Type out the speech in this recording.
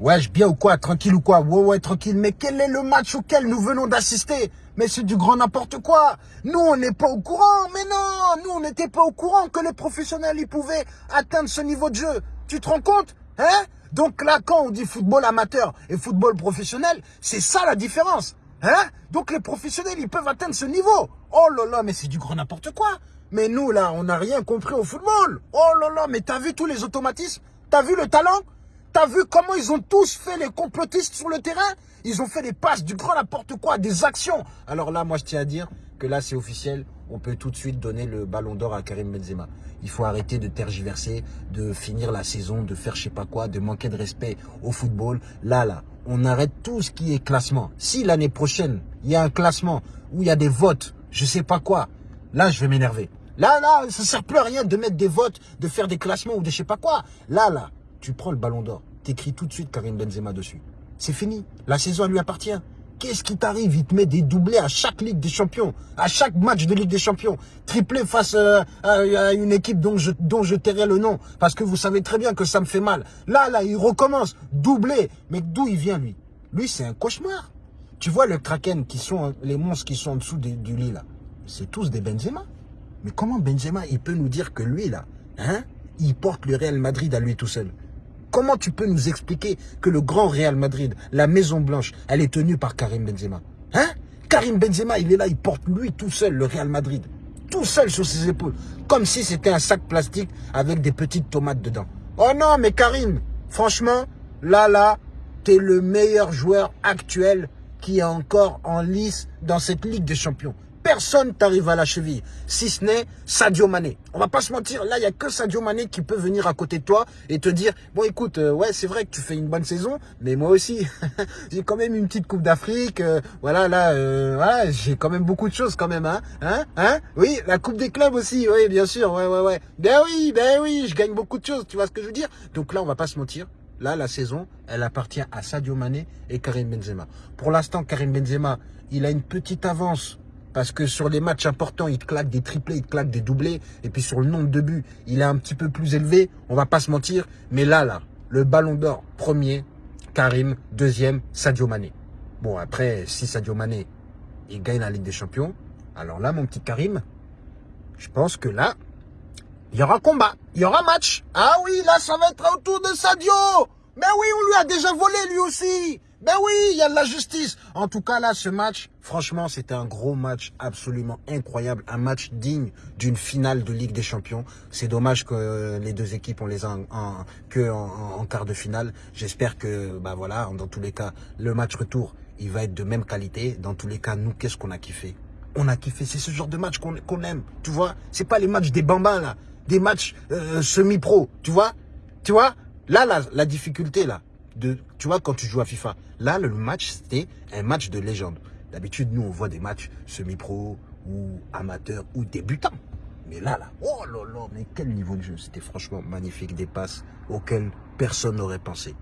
Wesh, bien ou quoi Tranquille ou quoi? Ouais, ouais, tranquille. Mais quel est le match auquel nous venons d'assister? Mais c'est du grand n'importe quoi. Nous, on n'est pas au courant. Mais non, nous, on n'était pas au courant que les professionnels, ils pouvaient atteindre ce niveau de jeu. Tu te rends compte? Hein? Donc là, quand on dit football amateur et football professionnel, c'est ça la différence. Hein? Donc les professionnels, ils peuvent atteindre ce niveau. Oh là là, mais c'est du grand n'importe quoi. Mais nous, là, on n'a rien compris au football. Oh là là, mais t'as vu tous les automatismes? T'as vu le talent? T'as vu comment ils ont tous fait les complotistes sur le terrain? Ils ont fait des passes, du grand n'importe quoi, des actions. Alors là, moi, je tiens à dire que là, c'est officiel. On peut tout de suite donner le ballon d'or à Karim Benzema. Il faut arrêter de tergiverser, de finir la saison, de faire je sais pas quoi, de manquer de respect au football. Là, là, on arrête tout ce qui est classement. Si l'année prochaine, il y a un classement où il y a des votes, je sais pas quoi, là, je vais m'énerver. Là, là, ça sert plus à rien de mettre des votes, de faire des classements ou de je sais pas quoi. Là, là, tu prends le ballon d'or, t'écris tout de suite Karim Benzema dessus. C'est fini, la saison lui appartient. Qu'est-ce qui t'arrive? Il te met des doublés à chaque Ligue des Champions, à chaque match de Ligue des Champions. Triplé face euh, à, une équipe dont je, dont tairai le nom, parce que vous savez très bien que ça me fait mal. Là, là, il recommence, doublé. Mais d'où il vient, lui? Lui, c'est un cauchemar. Tu vois le Kraken, qui sont les monstres qui sont en dessous du lit, là, c'est tous des Benzema. Mais comment Benzema, il peut nous dire que lui, là, hein, il porte le Real Madrid à lui tout seul? Comment tu peux nous expliquer que le grand Real Madrid, la Maison Blanche, elle est tenue par Karim Benzema? Hein? Karim Benzema, il est là, il porte lui tout seul le Real Madrid. Tout seul sur ses épaules. Comme si c'était un sac plastique avec des petites tomates dedans. Oh non, mais Karim, franchement, là, là, t'es le meilleur joueur actuel qui est encore en lice dans cette Ligue des Champions personne t'arrive à la cheville, si ce n'est Sadio Mané. On va pas se mentir, là, il n'y a que Sadio Mané qui peut venir à côté de toi et te dire, bon, écoute, euh, ouais, c'est vrai que tu fais une bonne saison, mais moi aussi, j'ai quand même une petite Coupe d'Afrique, euh, voilà, là, euh, j'ai quand même beaucoup de choses quand même, hein, hein, hein, oui, la Coupe des clubs aussi, oui, bien sûr, ouais, ouais, ouais, ben oui, ben oui, je gagne beaucoup de choses, tu vois ce que je veux dire Donc là, on va pas se mentir, Là, la saison, elle appartient à Sadio Mané et Karim Benzema. Pour l'instant, Karim Benzema, il a une petite avance parce que sur les matchs importants, il te claque des triplés, il te claque des doublés. Et puis sur le nombre de buts, il est un petit peu plus élevé. On va pas se mentir. Mais là, là, le ballon d'or, premier, Karim. Deuxième, Sadio Mané. Bon, après, si Sadio Mané, il gagne la Ligue des Champions, alors là, mon petit Karim, je pense que là, il y aura combat, il y aura match. Ah oui, là, ça va être autour de Sadio. Mais oui, on lui a déjà volé lui aussi. Ben oui, il y a de la justice. En tout cas, là, ce match, franchement, c'était un gros match absolument incroyable. Un match digne d'une finale de Ligue des Champions. C'est dommage que les deux équipes, on les a en, que en, quart de finale. J'espère que, bah voilà, dans tous les cas, le match retour, il va être de même qualité. Dans tous les cas, nous, qu'est-ce qu'on a kiffé? On a kiffé. C'est ce genre de match qu'on aime, tu vois? C'est pas les matchs des bambins, là. Des matchs euh, semi-pro, tu vois? Tu vois? Là, la, difficulté, là, tu vois, quand tu joues à FIFA, là, le match, c'était un match de légende. D'habitude, nous, on voit des matchs semi-pro ou amateurs ou débutants. Mais là, là, oh là là, mais quel niveau de jeu. C'était franchement magnifique, des passes auxquelles personne n'aurait pensé.